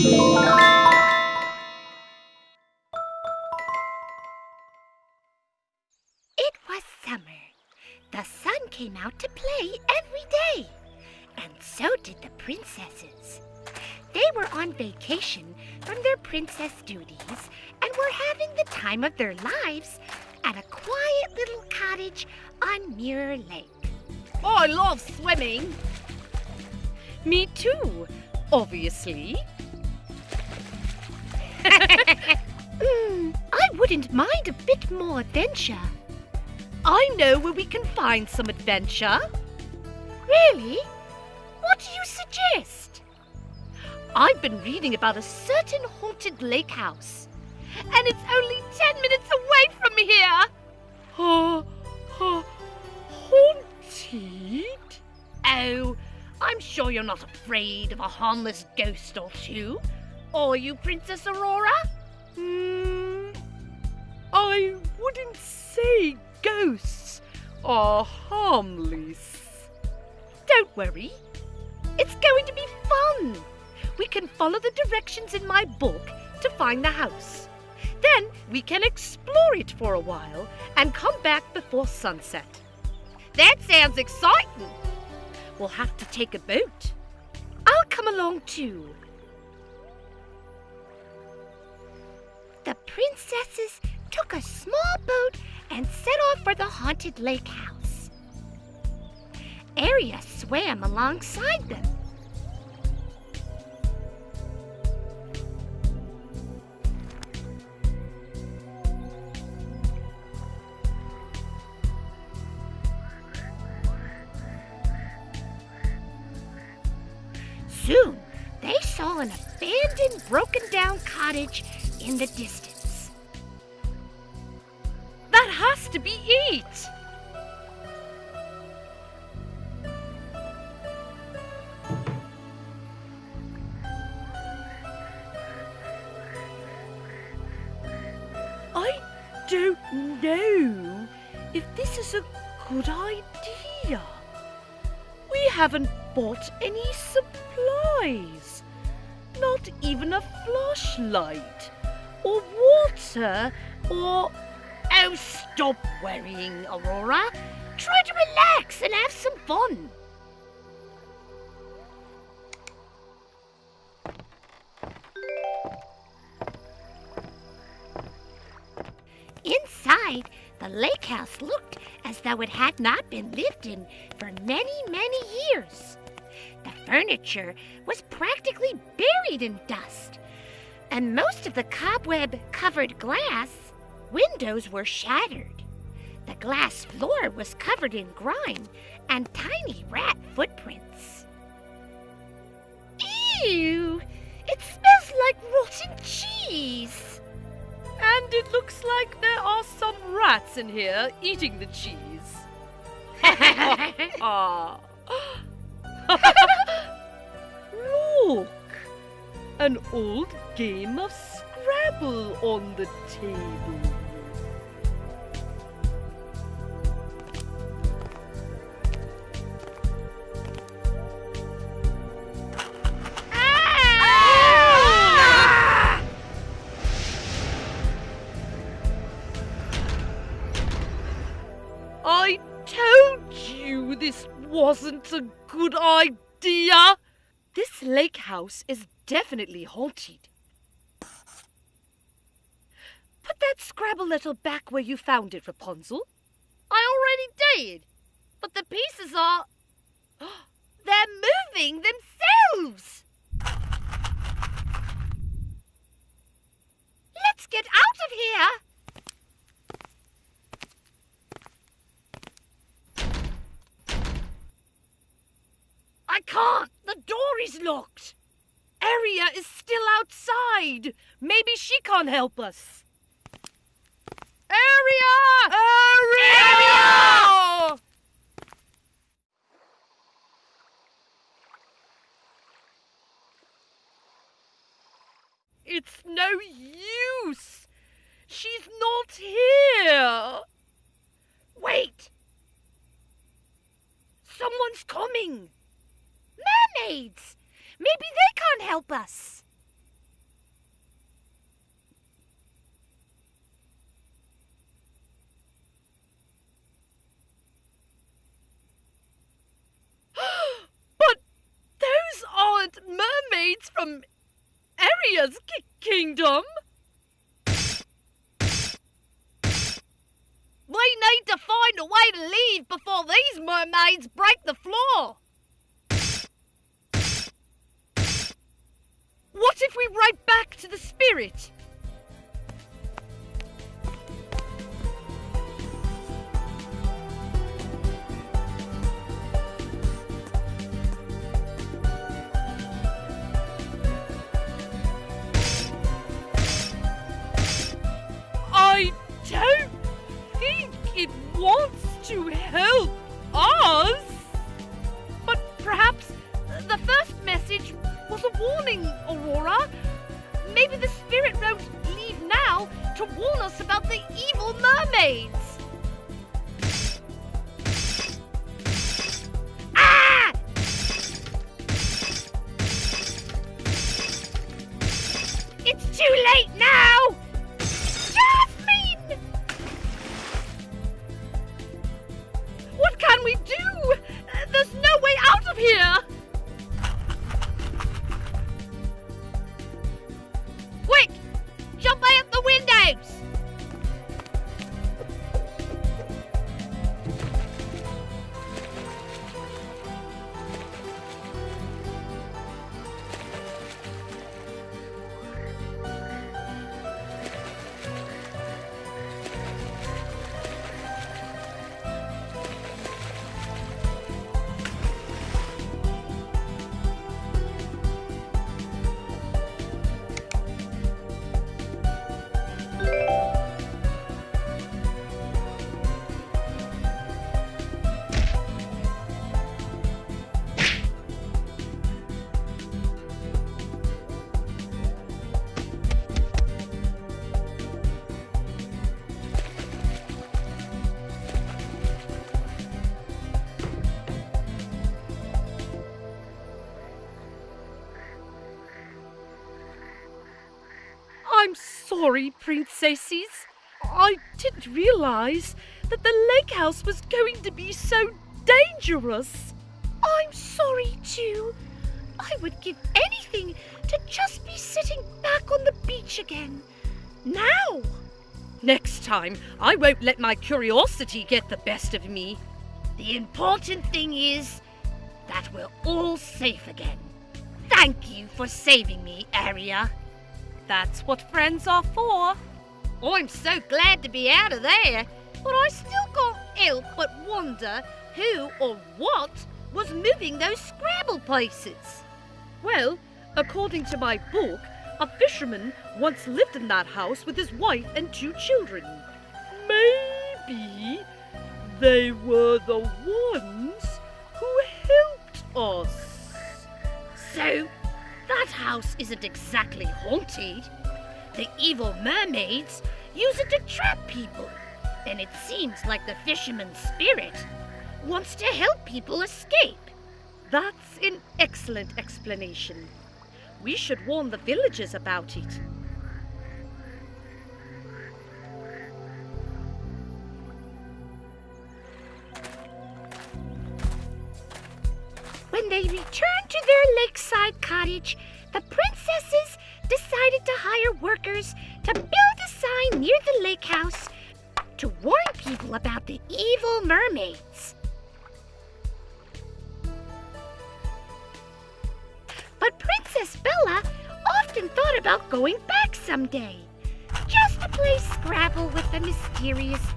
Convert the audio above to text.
It was summer. The sun came out to play every day. And so did the princesses. They were on vacation from their princess duties and were having the time of their lives at a quiet little cottage on Mirror Lake. Oh, I love swimming. Me too, obviously. I wouldn't mind a bit more adventure. I know where we can find some adventure. Really? What do you suggest? I've been reading about a certain haunted lake house, and it's only ten minutes away from here. Uh, uh, haunted? Oh, I'm sure you're not afraid of a harmless ghost or two. Are you, Princess Aurora? Hmm, I wouldn't say ghosts are harmless. Don't worry. It's going to be fun. We can follow the directions in my book to find the house. Then we can explore it for a while and come back before sunset. That sounds exciting. We'll have to take a boat. I'll come along too. The princesses took a small boat and set off for the haunted lake house. Aria swam alongside them. Soon, they saw an abandoned, broken down cottage in the distance. That has to be it. I don't know if this is a good idea. We haven't bought any supplies. Not even a flashlight, or water, or. Oh, stop worrying, Aurora. Try to relax and have some fun. Inside, the lake house looked as though it had not been lived in for many, many years. The furniture was practically buried in dust, and most of the cobweb covered glass windows were shattered. The glass floor was covered in grime and tiny rat footprints. Ew! It smells like rotten cheese! And it looks like there are some rats in here eating the cheese. Ah. Look! An old game of Scrabble on the table. Ah! I told you this wasn't a good idea. This lake house is definitely haunted. Put that Scrabble letter back where you found it, Rapunzel. I already did. But the pieces are. They're moving themselves. Let's get out of here! I can't. The door is locked. Aria is still outside. Maybe she can't help us. Aria! Aria! It's no use. She's not here. Wait! Someone's coming. Mermaids! Maybe they can't help us. but those aren't mermaids from Aria's ki kingdom. We need to find a way to leave before these mermaids break the floor. What if we write back to the spirit? Warning, Aurora. Maybe the spirit wrote leave now to warn us about the evil mermaids. Ah! It's too late now! The I'm sorry, princesses. I didn't realize that the lake house was going to be so dangerous. I'm sorry too. I would give anything to just be sitting back on the beach again. Now! Next time, I won't let my curiosity get the best of me. The important thing is that we're all safe again. Thank you for saving me, Aria. That's what friends are for. Oh, I'm so glad to be out of there, but I still can't help but wonder who or what was moving those Scrabble places. Well, according to my book, a fisherman once lived in that house with his wife and two children. Maybe they were the ones who helped us. So, that house isn't exactly haunted. The evil mermaids use it to trap people. And it seems like the fisherman's spirit wants to help people escape. That's an excellent explanation. We should warn the villagers about it. When they returned to their lakeside cottage, the princesses decided to hire workers to build a sign near the lake house to warn people about the evil mermaids. But Princess Bella often thought about going back someday, just to play Scrabble with the mysterious